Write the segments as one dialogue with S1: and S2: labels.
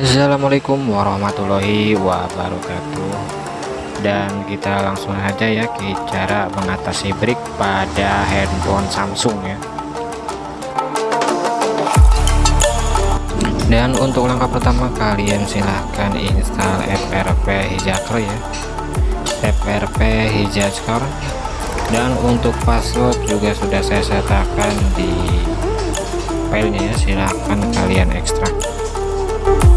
S1: Assalamualaikum warahmatullahi wabarakatuh. Dan kita langsung aja ya ke cara mengatasi break pada handphone Samsung ya. Dan untuk langkah pertama kalian silahkan install FRP Hijacker ya. FRP Hijacker dan untuk password juga sudah saya sertakan di filenya ya silahkan kalian ekstrak untuk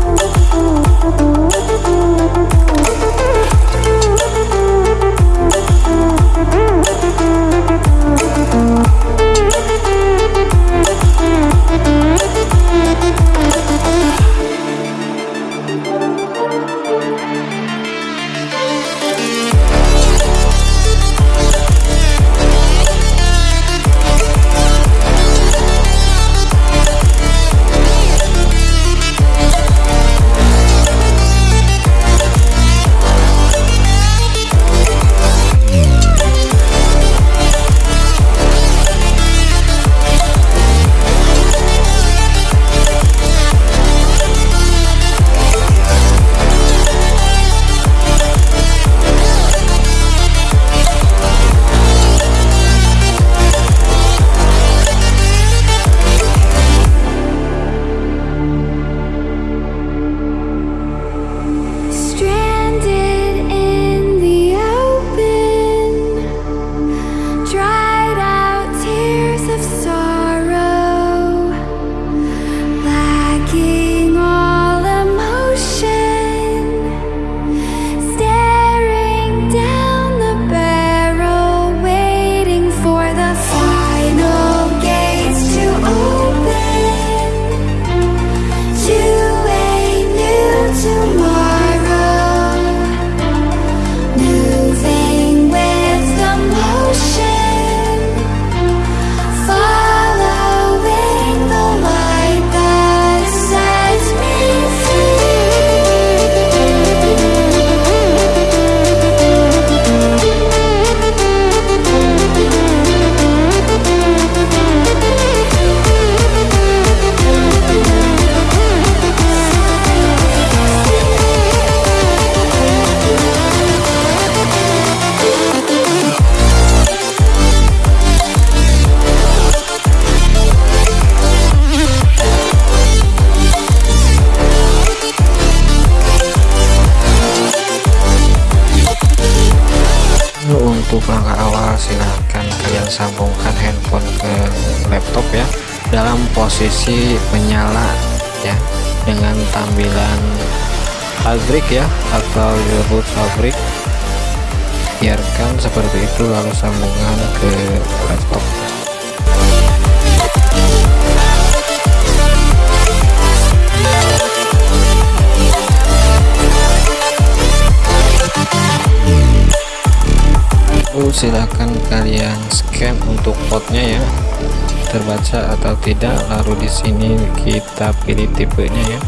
S1: sambungkan handphone ke laptop ya dalam posisi menyala ya dengan tampilan fabric ya atau reboot fabric. Biarkan seperti itu lalu sambungkan ke laptop silahkan kalian scan untuk potnya ya. Terbaca atau tidak lalu di sini kita pilih tipenya ya.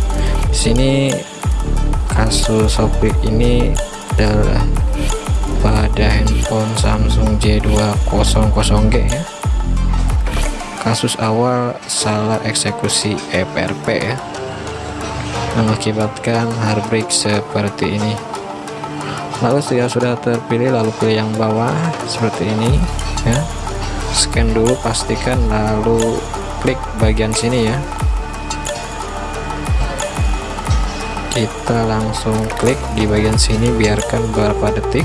S1: Di sini kasus software ini adalah pada handphone Samsung J200G ya. Kasus awal salah eksekusi FRP ya. Mengakibatkan heartbreak seperti ini lalu jika sudah terpilih lalu pilih yang bawah seperti ini ya. Scan dulu pastikan lalu klik bagian sini ya. Kita langsung klik di bagian sini biarkan beberapa detik.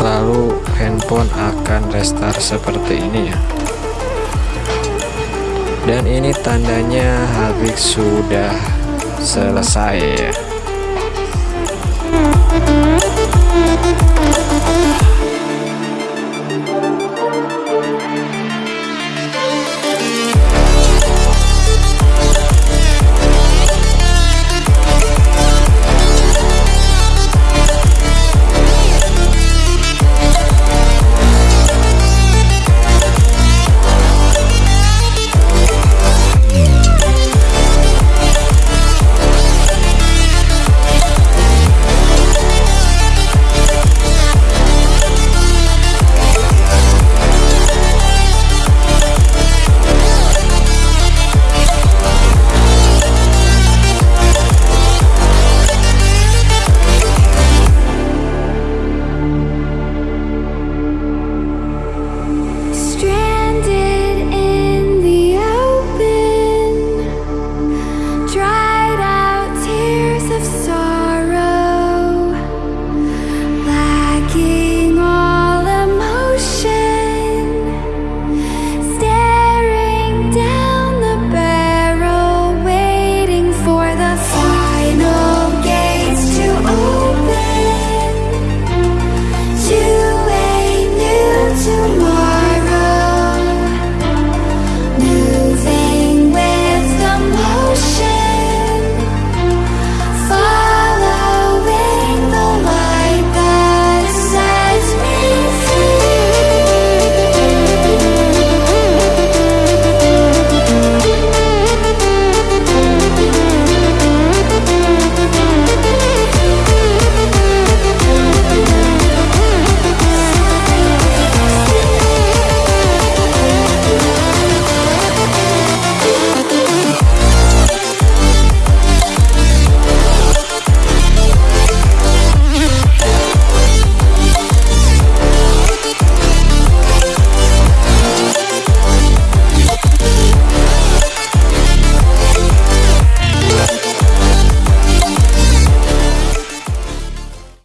S1: Lalu handphone akan restart seperti ini ya. Dan ini tandanya habis sudah selesai